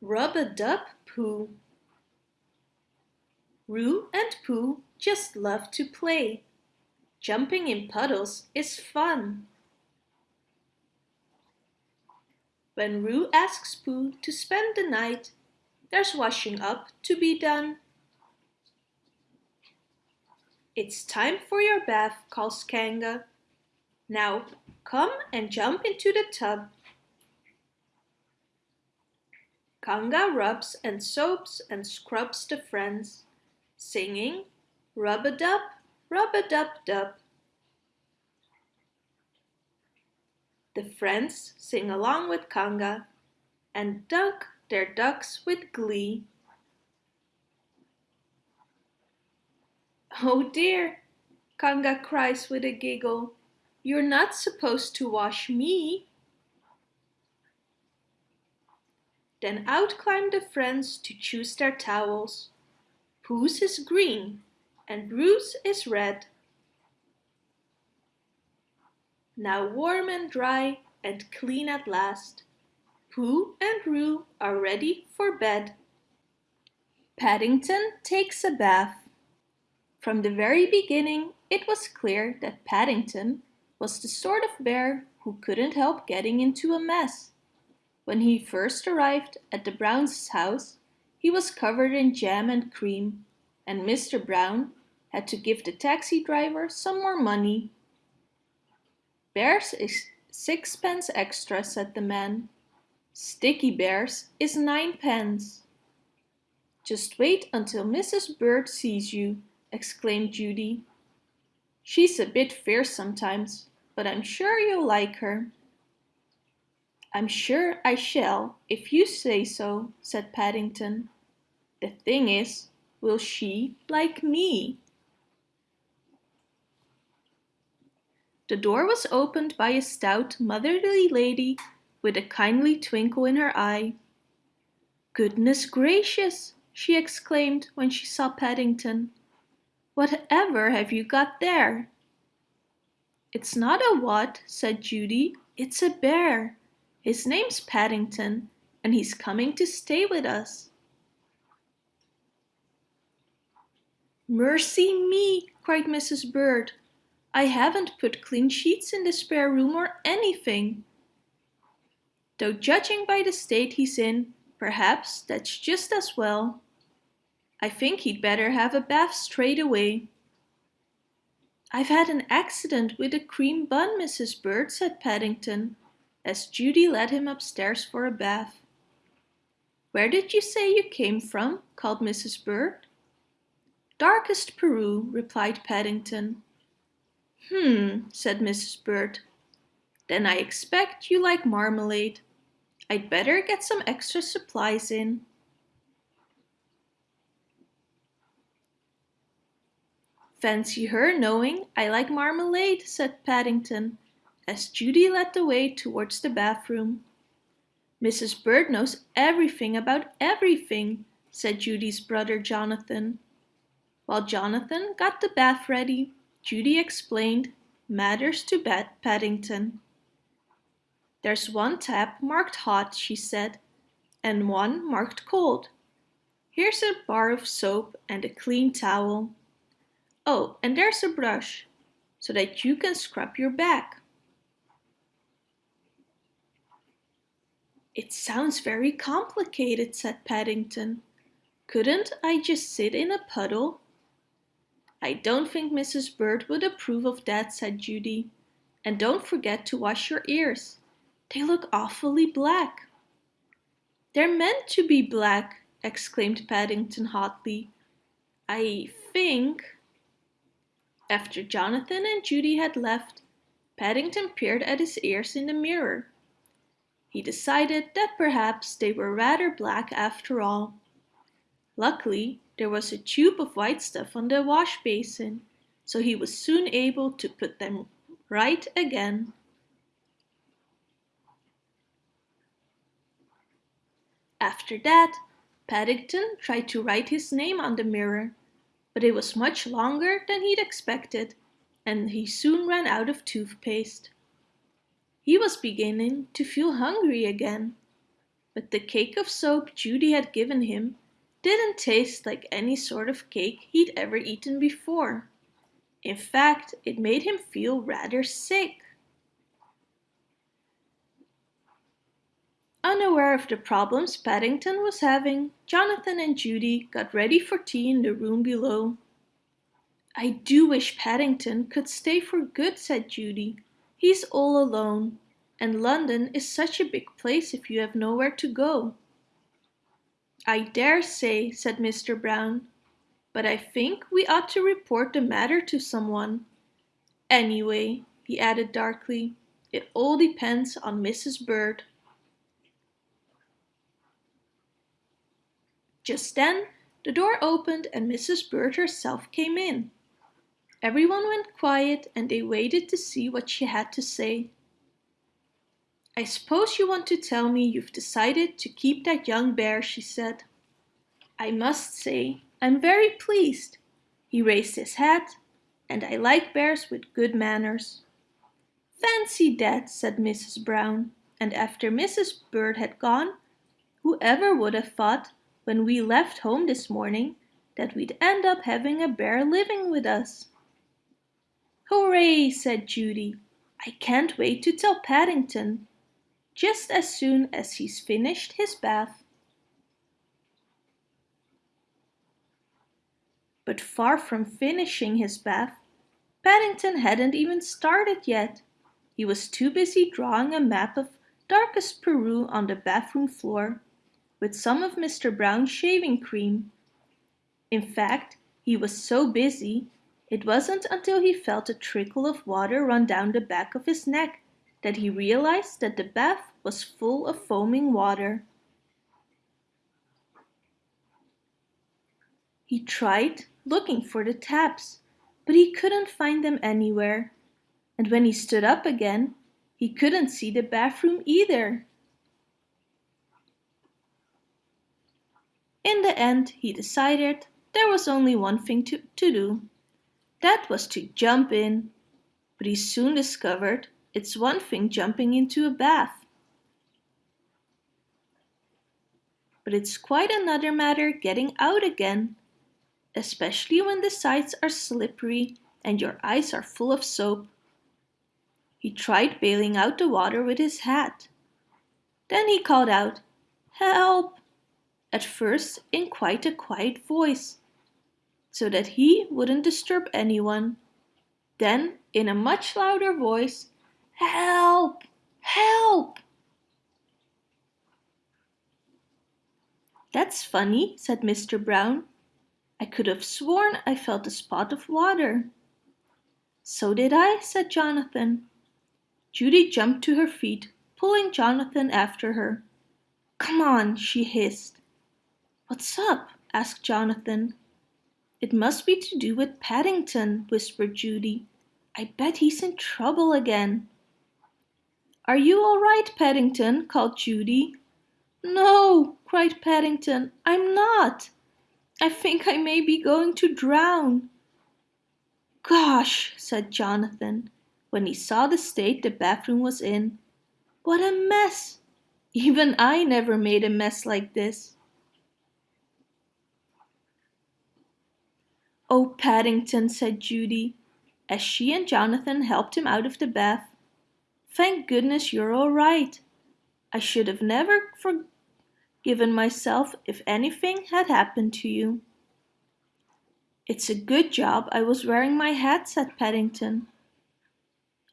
Rub-a-dub-Pooh Roo and Pooh just love to play. Jumping in puddles is fun. When Roo asks Pooh to spend the night, there's washing up to be done. It's time for your bath, calls Kanga. Now come and jump into the tub. Kanga rubs and soaps and scrubs the friends, singing rub-a-dub, rub-a-dub-dub. The friends sing along with Kanga and duck their ducks with glee. Oh dear, Kanga cries with a giggle, you're not supposed to wash me. Then out climb the friends to choose their towels. Pooh's is green and Roo's is red. Now warm and dry and clean at last, Pooh and Roo are ready for bed. Paddington takes a bath. From the very beginning it was clear that Paddington was the sort of bear who couldn't help getting into a mess. When he first arrived at the Browns' house, he was covered in jam and cream, and Mr. Brown had to give the taxi driver some more money. Bears is sixpence extra, said the man. Sticky Bears is ninepence. Just wait until Mrs. Bird sees you, exclaimed Judy. She's a bit fierce sometimes, but I'm sure you'll like her. I'm sure I shall, if you say so, said Paddington. The thing is, will she like me? The door was opened by a stout, motherly lady with a kindly twinkle in her eye. Goodness gracious, she exclaimed when she saw Paddington. Whatever have you got there? It's not a what, said Judy, it's a bear. His name's Paddington, and he's coming to stay with us. Mercy me, cried Mrs. Bird. I haven't put clean sheets in the spare room or anything. Though judging by the state he's in, perhaps that's just as well. I think he'd better have a bath straight away. I've had an accident with a cream bun, Mrs. Bird, said Paddington as Judy led him upstairs for a bath. Where did you say you came from? called Mrs. Bird. Darkest Peru, replied Paddington. Hmm, said Mrs. Bird. Then I expect you like marmalade. I'd better get some extra supplies in. Fancy her knowing I like marmalade, said Paddington, as Judy led the way towards the bathroom. Mrs. Bird knows everything about everything, said Judy's brother Jonathan. While Jonathan got the bath ready, Judy explained matters to Pat Paddington. There's one tap marked hot, she said, and one marked cold. Here's a bar of soap and a clean towel. Oh, and there's a brush, so that you can scrub your back. It sounds very complicated, said Paddington. Couldn't I just sit in a puddle? I don't think Mrs. Bird would approve of that, said Judy. And don't forget to wash your ears. They look awfully black. They're meant to be black, exclaimed Paddington hotly. I think... After Jonathan and Judy had left, Paddington peered at his ears in the mirror. He decided that perhaps they were rather black after all. Luckily, there was a tube of white stuff on the wash basin, so he was soon able to put them right again. After that, Paddington tried to write his name on the mirror, but it was much longer than he'd expected, and he soon ran out of toothpaste. He was beginning to feel hungry again, but the cake of soap Judy had given him didn't taste like any sort of cake he'd ever eaten before. In fact, it made him feel rather sick. Unaware of the problems Paddington was having, Jonathan and Judy got ready for tea in the room below. I do wish Paddington could stay for good, said Judy. He's all alone, and London is such a big place if you have nowhere to go. I dare say, said Mr. Brown, but I think we ought to report the matter to someone. Anyway, he added darkly, it all depends on Mrs. Bird. Just then, the door opened and Mrs. Bird herself came in. Everyone went quiet and they waited to see what she had to say. I suppose you want to tell me you've decided to keep that young bear, she said. I must say, I'm very pleased. He raised his hat, and I like bears with good manners. Fancy that, said Mrs. Brown, and after Mrs. Bird had gone, whoever would have thought when we left home this morning that we'd end up having a bear living with us. Hooray, said Judy. I can't wait to tell Paddington, just as soon as he's finished his bath. But far from finishing his bath, Paddington hadn't even started yet. He was too busy drawing a map of darkest Peru on the bathroom floor with some of Mr. Brown's shaving cream. In fact, he was so busy, it wasn't until he felt a trickle of water run down the back of his neck that he realized that the bath was full of foaming water. He tried looking for the taps, but he couldn't find them anywhere. And when he stood up again, he couldn't see the bathroom either. In the end, he decided there was only one thing to, to do. That was to jump in. But he soon discovered it's one thing jumping into a bath. But it's quite another matter getting out again, especially when the sides are slippery and your eyes are full of soap. He tried bailing out the water with his hat. Then he called out, Help! at first in quite a quiet voice, so that he wouldn't disturb anyone. Then, in a much louder voice, Help! Help! That's funny, said Mr. Brown. I could have sworn I felt a spot of water. So did I, said Jonathan. Judy jumped to her feet, pulling Jonathan after her. Come on, she hissed. What's up? asked Jonathan. It must be to do with Paddington, whispered Judy. I bet he's in trouble again. Are you all right, Paddington? called Judy. No, cried Paddington, I'm not. I think I may be going to drown. Gosh, said Jonathan, when he saw the state the bathroom was in. What a mess! Even I never made a mess like this. Oh, Paddington, said Judy, as she and Jonathan helped him out of the bath. Thank goodness you're all right. I should have never forgiven myself if anything had happened to you. It's a good job I was wearing my hat, said Paddington.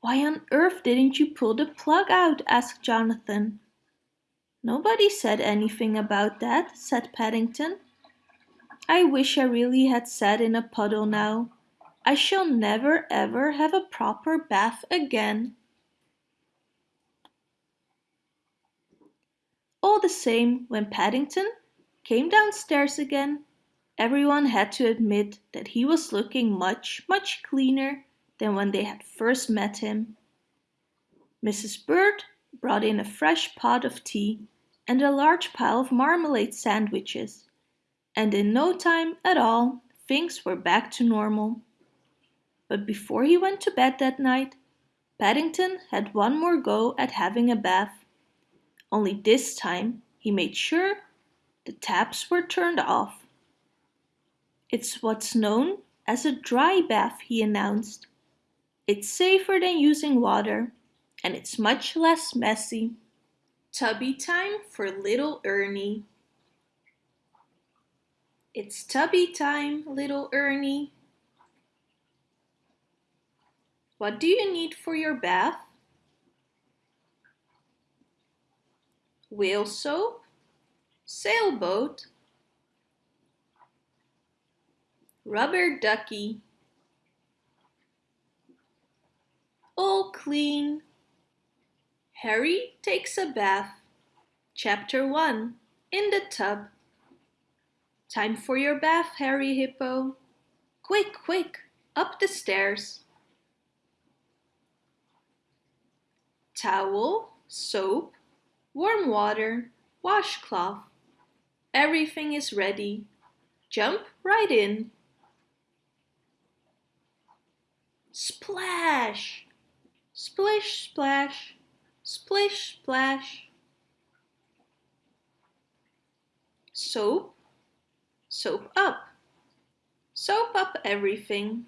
Why on earth didn't you pull the plug out? asked Jonathan. Nobody said anything about that, said Paddington. I wish I really had sat in a puddle now. I shall never ever have a proper bath again. All the same, when Paddington came downstairs again, everyone had to admit that he was looking much, much cleaner than when they had first met him. Mrs. Bird brought in a fresh pot of tea and a large pile of marmalade sandwiches and in no time at all things were back to normal. But before he went to bed that night, Paddington had one more go at having a bath. Only this time He made sure the taps were turned off. It's what's known as a dry bath, he announced. It's safer than using water and it's much less messy. Tubby time for little Ernie. It's tubby time, little Ernie. What do you need for your bath? Whale soap, sailboat, rubber ducky, all clean. Harry takes a bath. Chapter 1 In the Tub Time for your bath, Harry Hippo. Quick, quick, up the stairs. Towel, soap, warm water, washcloth. Everything is ready. Jump right in. Splash! Splish, splash, splish, splash. Soap, soap up. Soap up everything.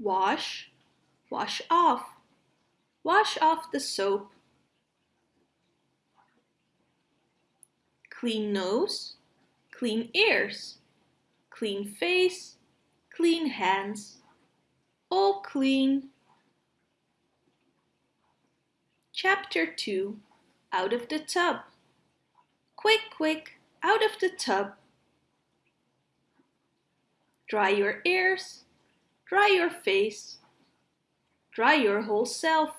Wash, wash off. Wash off the soap. Clean nose, clean ears, clean face, clean hands. All clean. Chapter 2 Out of the Tub Quick, quick, out of the tub. Dry your ears, dry your face, dry your whole self,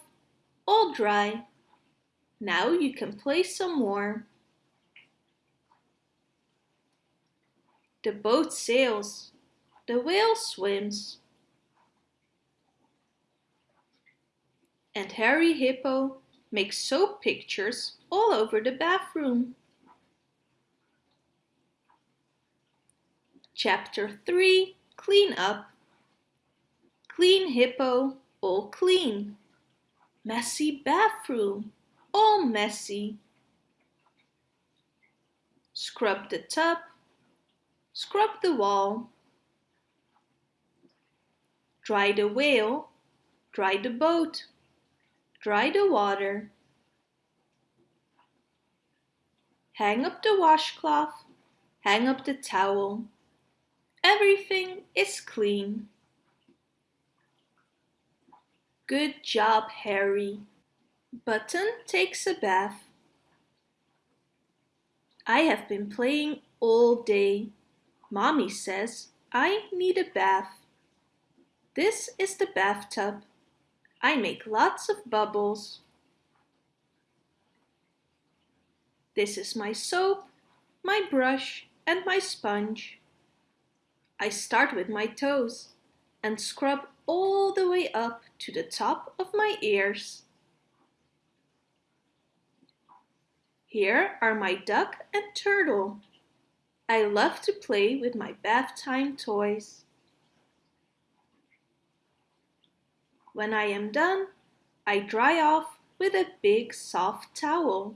all dry. Now you can play some more. The boat sails, the whale swims. And Harry Hippo makes soap pictures all over the bathroom. Chapter 3 Clean Up Clean Hippo, all clean. Messy bathroom, all messy. Scrub the tub, scrub the wall. Dry the whale, dry the boat, dry the water. Hang up the washcloth, hang up the towel. Everything is clean. Good job, Harry. Button takes a bath. I have been playing all day. Mommy says I need a bath. This is the bathtub. I make lots of bubbles. This is my soap, my brush and my sponge. I start with my toes and scrub all the way up to the top of my ears. Here are my duck and turtle. I love to play with my bath time toys. When I am done, I dry off with a big soft towel.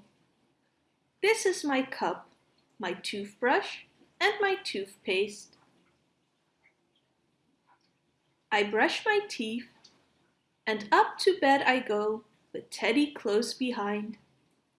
This is my cup, my toothbrush and my toothpaste. I brush my teeth and up to bed I go with Teddy close behind.